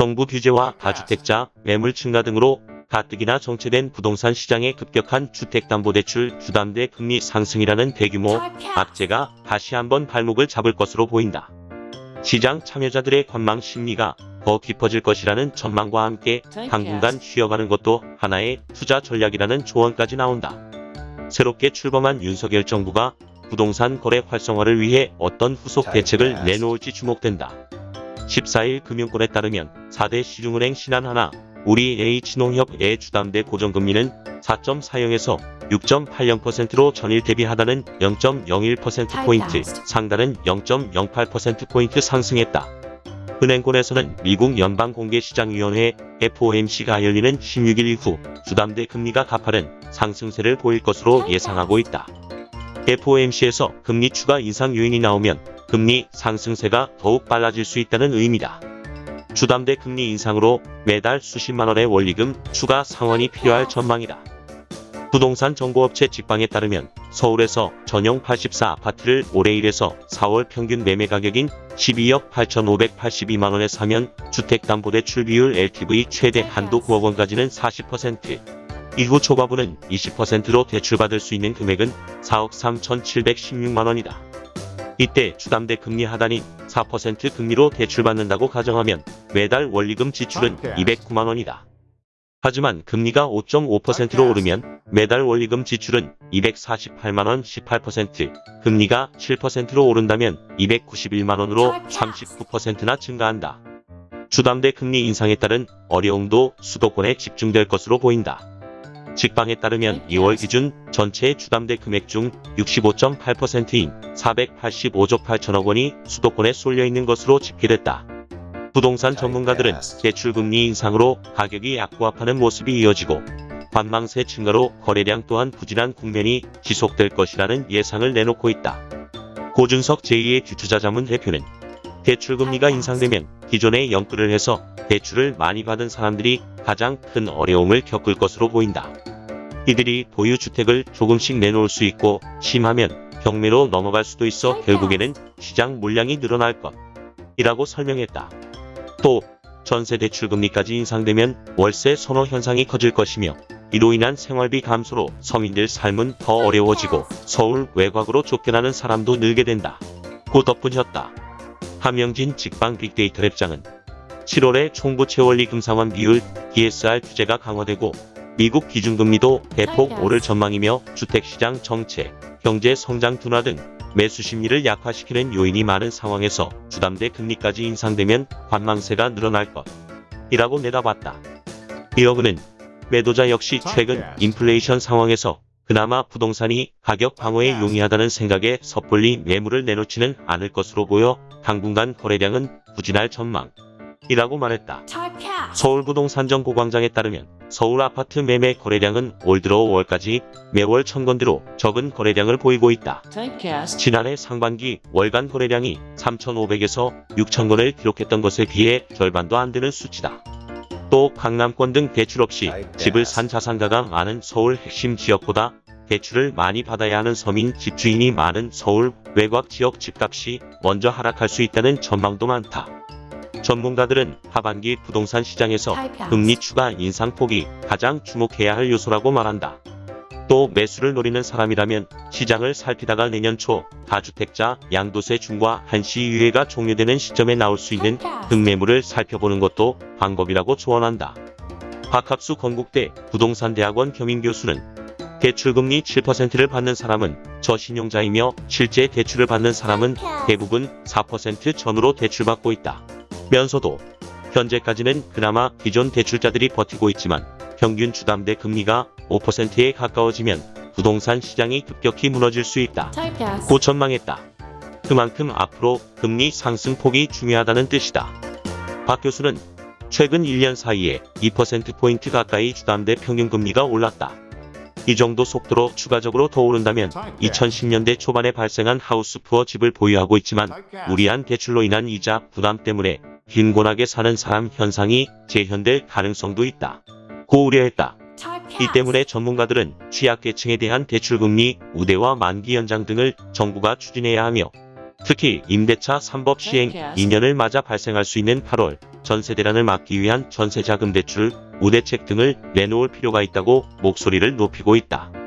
정부 규제와 다주택자, 매물 증가 등으로 가뜩이나 정체된 부동산 시장의 급격한 주택담보대출 주담대 금리 상승이라는 대규모 악재가 다시 한번 발목을 잡을 것으로 보인다. 시장 참여자들의 관망 심리가 더 깊어질 것이라는 전망과 함께 당분간 쉬어가는 것도 하나의 투자 전략이라는 조언까지 나온다. 새롭게 출범한 윤석열 정부가 부동산 거래 활성화를 위해 어떤 후속 대책을 내놓을지 주목된다. 14일 금융권에 따르면 4대 시중은행 신한하나, 우리 H농협의 주담대 고정금리는 4.40에서 6.80%로 전일 대비 하단은 0.01%포인트, 상단은 0.08%포인트 상승했다. 은행권에서는 미국 연방공개시장위원회 FOMC가 열리는 16일 이후 주담대 금리가 가파른 상승세를 보일 것으로 예상하고 있다. FOMC에서 금리 추가 인상 요인이 나오면 금리 상승세가 더욱 빨라질 수 있다는 의미다. 주담대 금리 인상으로 매달 수십만 원의 원리금 추가 상환이 필요할 전망이다. 부동산 정보업체 직방에 따르면 서울에서 전용 84 아파트를 올해 1에서 4월 평균 매매 가격인 12억 8,582만원에 사면 주택담보대출 비율 LTV 최대 한도 9억 원까지는 40%, 이후 초과분은 20%로 대출받을 수 있는 금액은 4억 3,716만원이다. 이때 주담대 금리 하단인 4% 금리로 대출받는다고 가정하면 매달 원리금 지출은 209만원이다. 하지만 금리가 5.5%로 오르면 매달 원리금 지출은 248만원 18%, 금리가 7%로 오른다면 291만원으로 39%나 증가한다. 주담대 금리 인상에 따른 어려움도 수도권에 집중될 것으로 보인다. 직방에 따르면 2월 기준 전체 주담대 금액 중 65.8%인 485조 8천억 원이 수도권에 쏠려 있는 것으로 집계됐다. 부동산 전문가들은 대출금리 인상으로 가격이 약보합하는 모습이 이어지고 관망세 증가로 거래량 또한 부진한 국면이 지속될 것이라는 예상을 내놓고 있다. 고준석 제2의 주투자자문 대표는 대출금리가 인상되면 기존에 연끌을 해서 대출을 많이 받은 사람들이 가장 큰 어려움을 겪을 것으로 보인다. 이들이 보유주택을 조금씩 내놓을 수 있고 심하면 경매로 넘어갈 수도 있어 결국에는 시장 물량이 늘어날 것. 이라고 설명했다. 또 전세 대출금리까지 인상되면 월세 선호 현상이 커질 것이며 이로 인한 생활비 감소로 서민들 삶은 더 어려워지고 서울 외곽으로 쫓겨나는 사람도 늘게 된다. 고 덧붙였다. 함영진 직방 빅데이터 랩장은 7월에 총부 채 원리 금상환 비율 DSR 규제가 강화되고 미국 기준금리도 대폭 오를 전망이며 주택시장 정체, 경제 성장 둔화 등 매수 심리를 약화시키는 요인이 많은 상황에서 주담대 금리까지 인상되면 관망세가 늘어날 것. 이라고 내다봤다. 이어 그는 매도자 역시 최근 인플레이션 상황에서 그나마 부동산이 가격 방어에 용이하다는 생각에 섣불리 매물을 내놓지는 않을 것으로 보여 당분간 거래량은 부진할 전망. 이라고 말했다. 서울부동산정보광장에 따르면 서울 아파트 매매 거래량은 올 들어 5월까지 매월 천건대로 적은 거래량을 보이고 있다. 지난해 상반기 월간 거래량이 3,500에서 6,000건을 기록했던 것에 비해 절반도 안 되는 수치다. 또 강남권 등 대출 없이 집을 산 자산가가 많은 서울 핵심 지역보다 대출을 많이 받아야 하는 서민 집주인이 많은 서울 외곽 지역 집값이 먼저 하락할 수 있다는 전망도 많다. 전문가들은 하반기 부동산 시장에서 금리 추가 인상폭이 가장 주목해야 할 요소라고 말한다. 또 매수를 노리는 사람이라면 시장을 살피다가 내년 초 다주택자 양도세 중과 한시 유예가 종료되는 시점에 나올 수 있는 등매물을 살펴보는 것도 방법이라고 조언한다. 박학수 건국대 부동산대학원 겸임교수는 대출금리 7%를 받는 사람은 저신용자이며 실제 대출을 받는 사람은 대부분 4% 전후로 대출받고 있다. 면서도 현재까지는 그나마 기존 대출자들이 버티고 있지만 평균 주담대 금리가 5%에 가까워지면 부동산 시장이 급격히 무너질 수 있다. 고 전망했다. 그만큼 앞으로 금리 상승폭이 중요하다는 뜻이다. 박 교수는 최근 1년 사이에 2%포인트 가까이 주담대 평균금리가 올랐다. 이 정도 속도로 추가적으로 더 오른다면 2010년대 초반에 발생한 하우스푸어 집을 보유하고 있지만 무리한 대출로 인한 이자 부담 때문에 빈곤하게 사는 사람 현상이 재현될 가능성도 있다. 고 우려했다. 이 때문에 전문가들은 취약계층에 대한 대출금리 우대와 만기 연장 등을 정부가 추진해야 하며 특히 임대차 3법 시행 2년을 맞아 발생할 수 있는 8월 전세 대란을 막기 위한 전세자금 대출, 우대책 등을 내놓을 필요가 있다고 목소리를 높이고 있다.